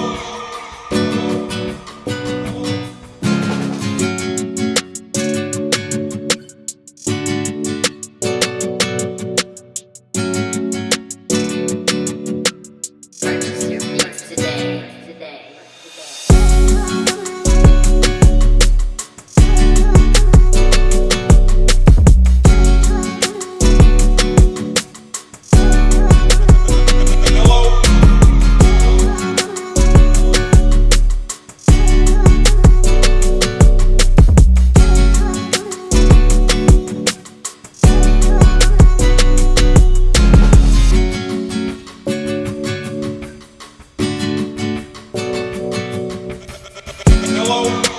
hope. Hello.